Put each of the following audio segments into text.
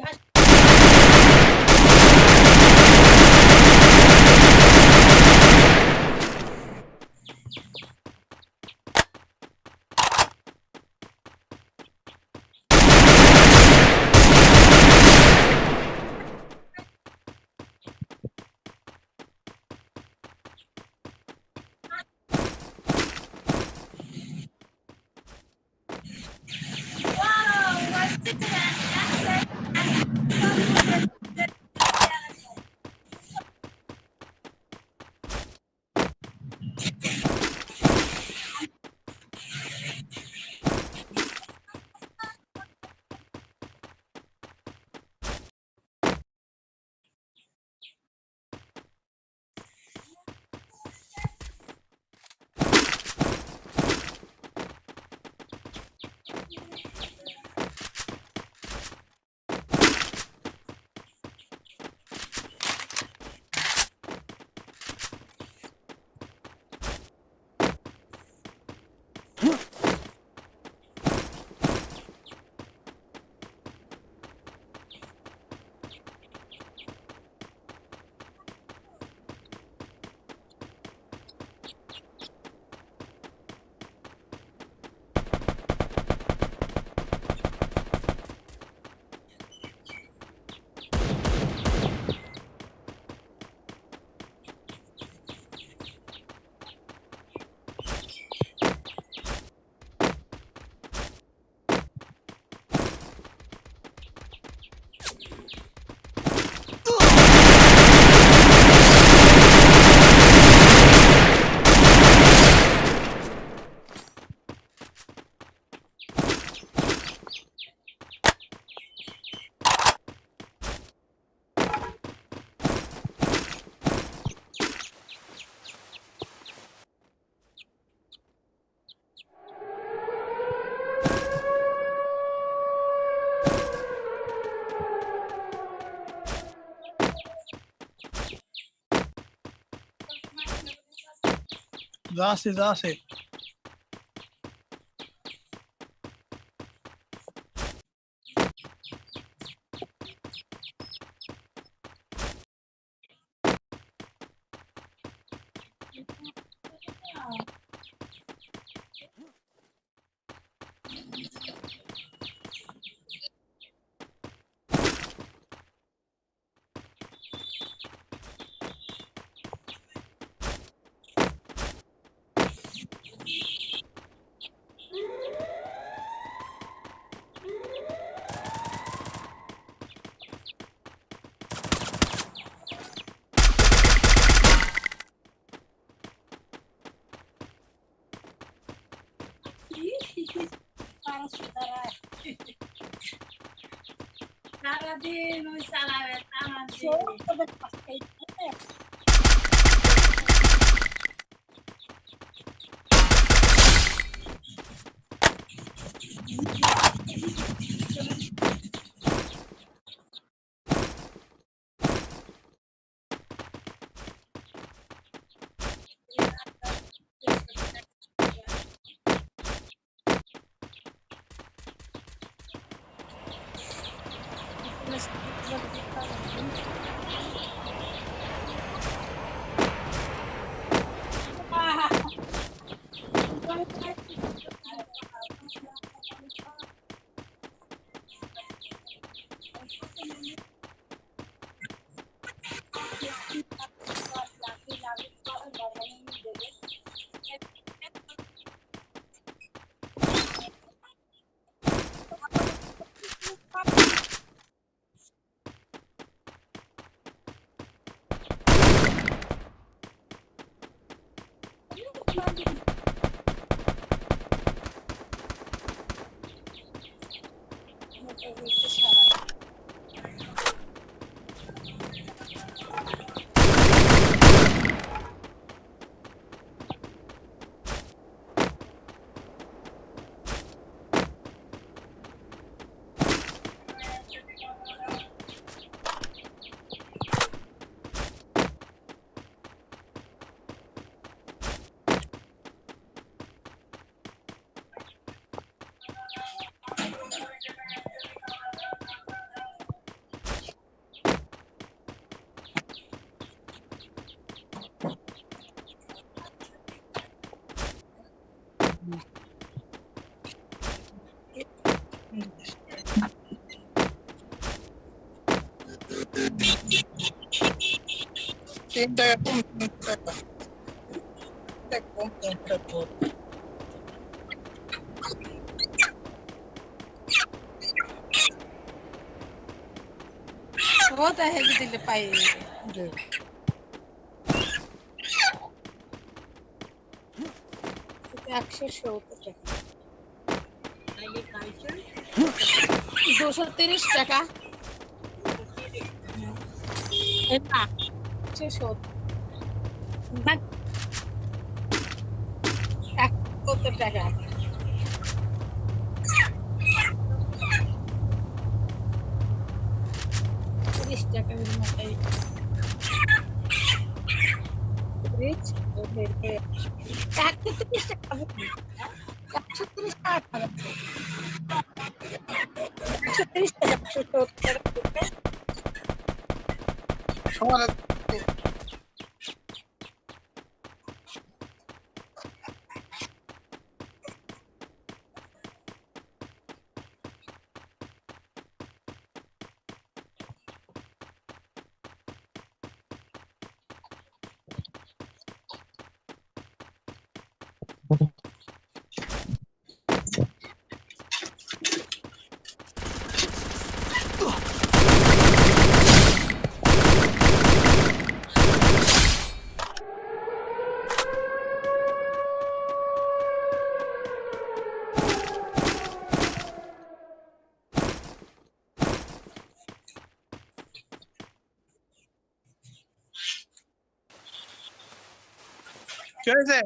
घास दास दास है difícil para superar. Nada de no instalar, nada de... Só quando Ainda comenta. Ainda comenta tudo. वो तो है कि दिल पाई अक्षर शो दो सौ तीस टका না, এক সত্তর টাকা? তিরিশ টাকা মতোই। একশো তিরিশ টাকা একশো তিরিশ টাকা একশো তিরিশ টাকা সত্তর টাকা Thank you. Scherzer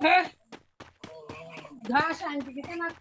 Hah? Gas anjing kita nak